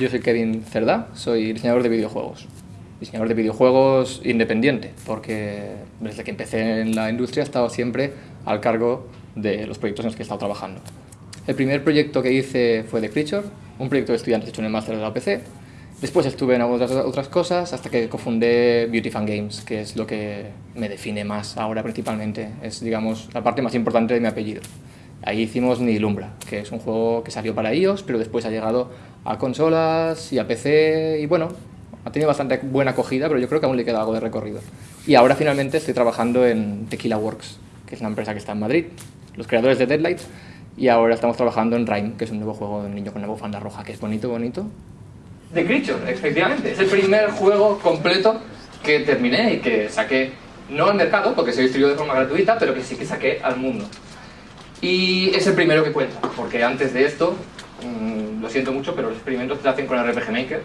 Yo soy Kevin Cerdá, soy diseñador de videojuegos. Diseñador de videojuegos independiente, porque desde que empecé en la industria he estado siempre al cargo de los proyectos en los que he estado trabajando. El primer proyecto que hice fue The Creature, un proyecto de estudiantes hecho en el máster de la OPC. Después estuve en otras, otras cosas hasta que cofundé Beauty Fan Games, que es lo que me define más ahora principalmente. Es, digamos, la parte más importante de mi apellido. Ahí hicimos Nilumbra, que es un juego que salió para iOS, pero después ha llegado a consolas y a PC, y bueno, ha tenido bastante buena acogida, pero yo creo que aún le queda algo de recorrido. Y ahora finalmente estoy trabajando en Tequila Works, que es una empresa que está en Madrid, los creadores de Deadlight, y ahora estamos trabajando en Rhyme, que es un nuevo juego de un niño con una bufanda roja, que es bonito, bonito. The Creature, efectivamente, es el primer juego completo que terminé y que saqué, no al mercado, porque se distribuyó de forma gratuita, pero que sí que saqué al mundo. Y es el primero que cuenta, porque antes de esto, mmm, lo siento mucho, pero los experimentos que se hacen con RPG Maker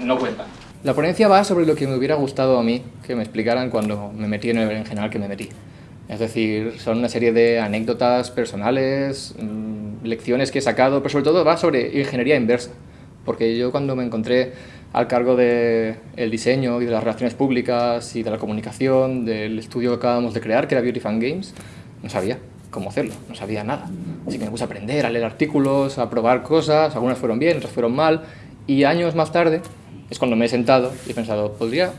no cuentan. La ponencia va sobre lo que me hubiera gustado a mí que me explicaran cuando me metí en el en general que me metí. Es decir, son una serie de anécdotas personales, mmm, lecciones que he sacado, pero sobre todo va sobre ingeniería inversa. Porque yo cuando me encontré al cargo del el diseño y de las relaciones públicas y de la comunicación del estudio que acabamos de crear, que era Beauty Fan Games, no sabía cómo hacerlo, no sabía nada. Así que me puse a aprender, a leer artículos, a probar cosas, algunas fueron bien, otras fueron mal, y años más tarde es cuando me he sentado y he pensado, podría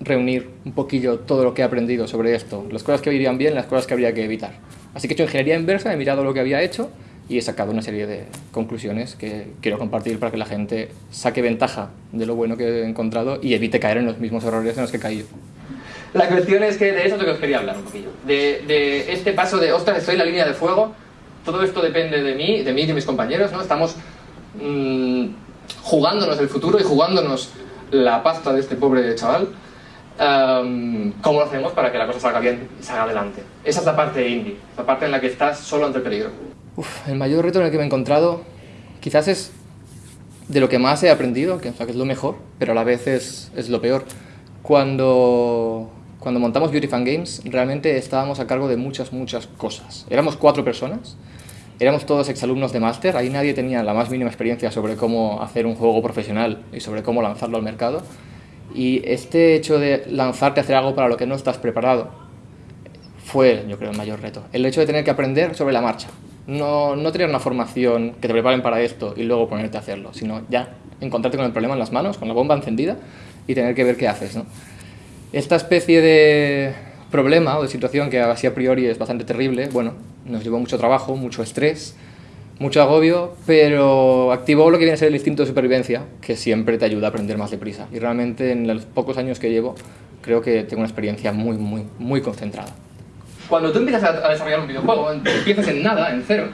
reunir un poquillo todo lo que he aprendido sobre esto, las cosas que irían bien, las cosas que habría que evitar. Así que he hecho ingeniería inversa, he mirado lo que había hecho y he sacado una serie de conclusiones que quiero compartir para que la gente saque ventaja de lo bueno que he encontrado y evite caer en los mismos errores en los que he caído. La cuestión es que de eso es lo que os quería hablar un poquillo. De, de este paso de, ostras, estoy en la línea de fuego, todo esto depende de mí, de mí y de mis compañeros, ¿no? Estamos mmm, jugándonos el futuro y jugándonos la pasta de este pobre chaval. Um, ¿Cómo lo hacemos para que la cosa salga bien y salga adelante? Esa es la parte indie, la parte en la que estás solo ante el peligro. Uf, el mayor reto en el que me he encontrado quizás es de lo que más he aprendido, que, o sea, que es lo mejor, pero a la vez es, es lo peor. Cuando, cuando montamos Beauty Fan Games, realmente estábamos a cargo de muchas, muchas cosas. Éramos cuatro personas, éramos todos exalumnos de máster, ahí nadie tenía la más mínima experiencia sobre cómo hacer un juego profesional y sobre cómo lanzarlo al mercado. Y este hecho de lanzarte a hacer algo para lo que no estás preparado fue, yo creo, el mayor reto. El hecho de tener que aprender sobre la marcha. No, no tener una formación que te preparen para esto y luego ponerte a hacerlo, sino ya encontrarte con el problema en las manos, con la bomba encendida y tener que ver qué haces. ¿no? Esta especie de problema o de situación que así a priori es bastante terrible, bueno, nos llevó mucho trabajo, mucho estrés, mucho agobio, pero activó lo que viene a ser el instinto de supervivencia, que siempre te ayuda a aprender más deprisa. Y realmente en los pocos años que llevo, creo que tengo una experiencia muy, muy, muy concentrada. Cuando tú empiezas a desarrollar un videojuego, empiezas en nada, en cero,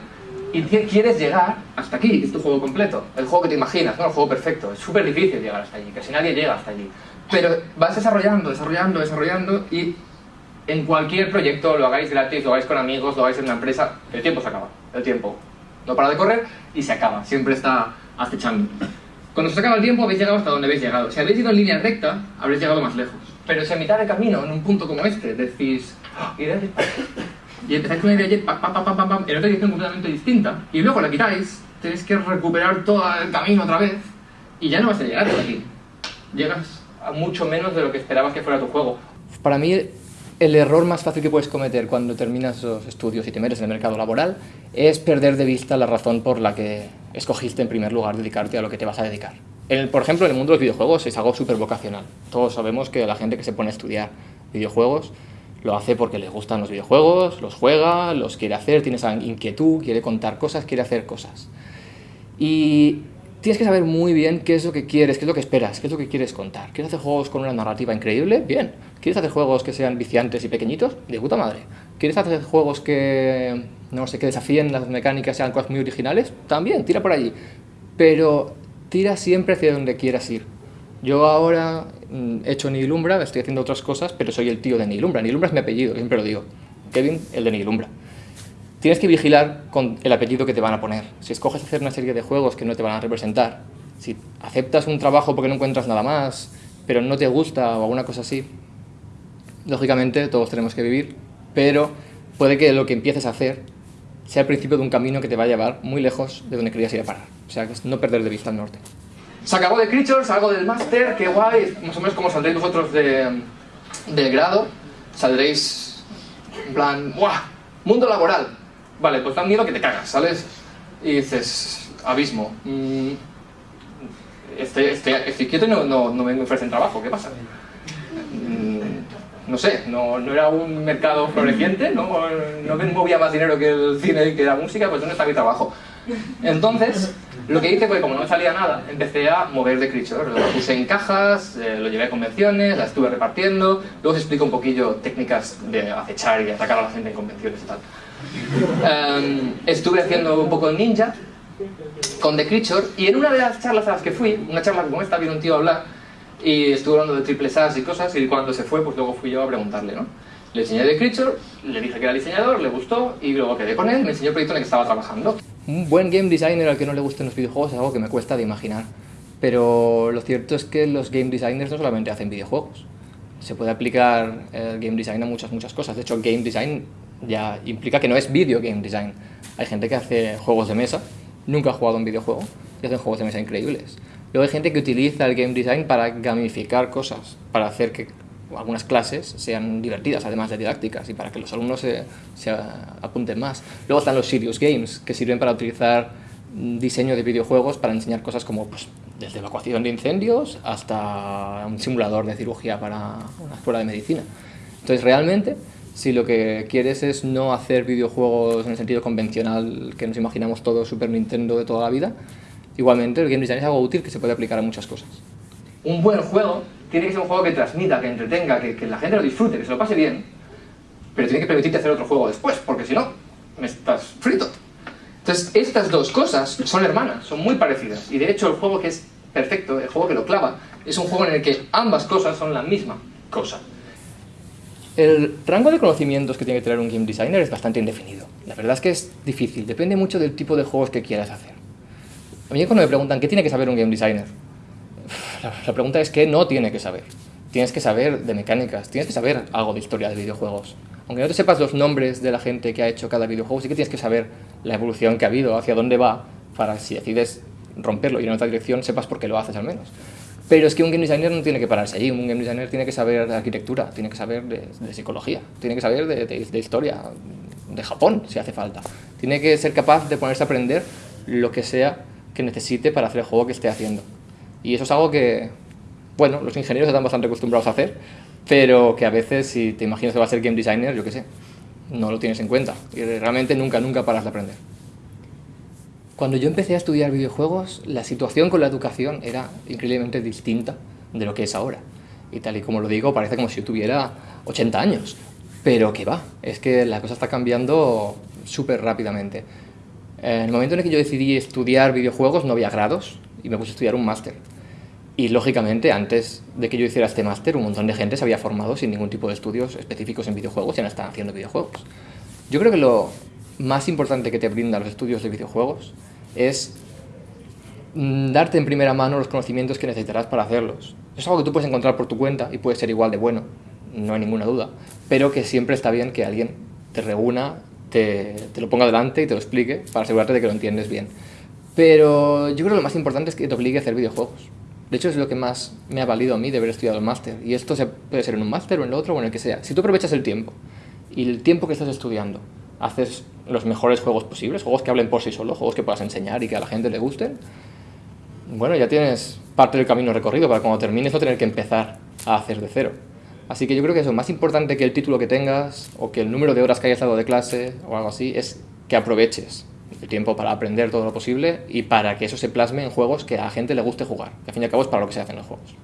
y quieres llegar hasta aquí, que es tu juego completo, el juego que te imaginas, ¿no? el juego perfecto. Es súper difícil llegar hasta allí, casi nadie llega hasta allí. Pero vas desarrollando, desarrollando, desarrollando y en cualquier proyecto, lo hagáis gratis, lo hagáis con amigos, lo hagáis en una empresa, el tiempo se acaba, el tiempo no para de correr y se acaba, siempre está acechando. Cuando se acaba el tiempo habéis llegado hasta donde habéis llegado. Si habéis ido en línea recta, habréis llegado más lejos. Pero si a mitad de camino, en un punto como este, decís, oh, y empezáis con una de pam, pam, pam, pam, pam, en otra dirección completamente distinta, y luego la quitáis, tenéis que recuperar todo el camino otra vez, y ya no vas a llegar hasta aquí. Llegas a mucho menos de lo que esperabas que fuera tu juego. Para mí, el error más fácil que puedes cometer cuando terminas los estudios y te metes en el mercado laboral es perder de vista la razón por la que escogiste en primer lugar dedicarte a lo que te vas a dedicar. El, por ejemplo, en el mundo de los videojuegos es algo súper vocacional. Todos sabemos que la gente que se pone a estudiar videojuegos lo hace porque le gustan los videojuegos, los juega, los quiere hacer, tiene esa inquietud, quiere contar cosas, quiere hacer cosas. Y tienes que saber muy bien qué es lo que quieres, qué es lo que esperas, qué es lo que quieres contar. ¿Quieres hacer juegos con una narrativa increíble? Bien. ¿Quieres hacer juegos que sean viciantes y pequeñitos? De puta madre. ¿Quieres hacer juegos que, no sé, que desafíen las mecánicas, sean cosas muy originales? También, tira por allí. Pero tira siempre hacia donde quieras ir. Yo ahora mm, he hecho Nilumbra, estoy haciendo otras cosas, pero soy el tío de Nilumbra. Nilumbra es mi apellido, siempre lo digo. Kevin, el de Nilumbra. Tienes que vigilar con el apellido que te van a poner. Si escoges hacer una serie de juegos que no te van a representar, si aceptas un trabajo porque no encuentras nada más, pero no te gusta o alguna cosa así, lógicamente todos tenemos que vivir, pero puede que lo que empieces a hacer sea el principio de un camino que te va a llevar muy lejos de donde querías ir a parar. O sea, no perder de vista el norte. Se acabó de Creatures, salgo del máster, qué guay, más o menos como saldréis vosotros de, de grado, saldréis en plan, ¡buah! Mundo laboral. Vale, pues da miedo que te cagas, ¿sales? Y dices, abismo. Mm, estoy, estoy, estoy, quieto no, no, no me ofrecen trabajo, ¿qué pasa? Mm, no sé, no, no, era un mercado floreciente, no, no movía más dinero que el cine y que la música, pues ¿dónde está mi trabajo? Entonces, lo que hice fue, como no salía nada, empecé a mover de Creature. Lo puse en cajas, eh, lo llevé a convenciones, la estuve repartiendo. Luego os explico un poquillo técnicas de acechar y atacar a la gente en convenciones y tal. Um, estuve haciendo un poco de ninja con The Creature y en una de las charlas a las que fui, una charla como esta, vino un tío a hablar y estuvo hablando de triple SAS y cosas y cuando se fue, pues luego fui yo a preguntarle, ¿no? Le enseñé The Creature, le dije que era diseñador, le gustó y luego quedé con él, me enseñó el proyecto en el que estaba trabajando. Un buen game designer al que no le gusten los videojuegos es algo que me cuesta de imaginar. Pero lo cierto es que los game designers no solamente hacen videojuegos. Se puede aplicar el game design a muchas, muchas cosas. De hecho, game design ya implica que no es video game design. Hay gente que hace juegos de mesa, nunca ha jugado un videojuego, y hacen juegos de mesa increíbles. Luego hay gente que utiliza el game design para gamificar cosas, para hacer que algunas clases sean divertidas, además de didácticas, y para que los alumnos se, se apunten más. Luego están los serious games, que sirven para utilizar diseño de videojuegos para enseñar cosas como pues, desde evacuación de incendios hasta un simulador de cirugía para una escuela de medicina. Entonces, realmente, si lo que quieres es no hacer videojuegos en el sentido convencional que nos imaginamos todos Super Nintendo de toda la vida, igualmente el game design es algo útil que se puede aplicar a muchas cosas. Un buen juego tiene que ser un juego que transmita, que entretenga, que, que la gente lo disfrute, que se lo pase bien, pero tiene que permitirte hacer otro juego después, porque si no, me estás frito. Entonces, estas dos cosas son hermanas, son muy parecidas, y de hecho el juego que es perfecto, el juego que lo clava, es un juego en el que ambas cosas son la misma cosa. El rango de conocimientos que tiene que tener un game designer es bastante indefinido. La verdad es que es difícil, depende mucho del tipo de juegos que quieras hacer. A mí cuando me preguntan qué tiene que saber un game designer, la pregunta es qué no tiene que saber. Tienes que saber de mecánicas, tienes que saber algo de historia de videojuegos. Aunque no te sepas los nombres de la gente que ha hecho cada videojuego, sí que tienes que saber la evolución que ha habido, hacia dónde va, para si decides romperlo y ir en otra dirección, sepas por qué lo haces al menos. Pero es que un game designer no tiene que pararse allí, un game designer tiene que saber de arquitectura, tiene que saber de, psicología, tiene que saber de, de, historia, de Japón, si hace falta. Tiene que ser capaz de ponerse a aprender lo que sea que necesite para hacer el juego que esté haciendo. Y eso es algo que, bueno, los ingenieros están bastante acostumbrados a hacer, pero que a veces si te imaginas que va a ser game designer, yo qué sé, no lo tienes en cuenta. Y realmente nunca, nunca paras de aprender. Cuando yo empecé a estudiar videojuegos, la situación con la educación era increíblemente distinta de lo que es ahora. Y tal y como lo digo, parece como si yo tuviera 80 años. Pero que va, es que la cosa está cambiando súper rápidamente. En el momento en el que yo decidí estudiar videojuegos no había grados y me puse a estudiar un máster. Y lógicamente, antes de que yo hiciera este máster, un montón de gente se había formado sin ningún tipo de estudios específicos en videojuegos y no están haciendo videojuegos. Yo creo que lo más importante que te brindan los estudios de videojuegos es mm, darte en primera mano los conocimientos que necesitarás para hacerlos. Es algo que tú puedes encontrar por tu cuenta y puede ser igual de bueno, no hay ninguna duda, pero que siempre está bien que alguien te reúna, te, te lo ponga delante y te lo explique para asegurarte de que lo entiendes bien. Pero yo creo que lo más importante es que te obligue a hacer videojuegos. De hecho, es lo que más me ha valido a mí de haber estudiado el máster. Y esto se puede ser en un máster o en el otro o en el que sea. Si tú aprovechas el tiempo y el tiempo que estás estudiando haces los mejores juegos posibles, juegos que hablen por sí solos, juegos que puedas enseñar y que a la gente le gusten, bueno, ya tienes parte del camino recorrido para cuando termines no tener que empezar a hacer de cero. Así que yo creo que eso, más importante que el título que tengas o que el número de horas que hayas dado de clase o algo así, es que aproveches el tiempo para aprender todo lo posible y para que eso se plasme en juegos que a la gente le guste jugar. Que al fin y al cabo es para lo que se hacen los juegos.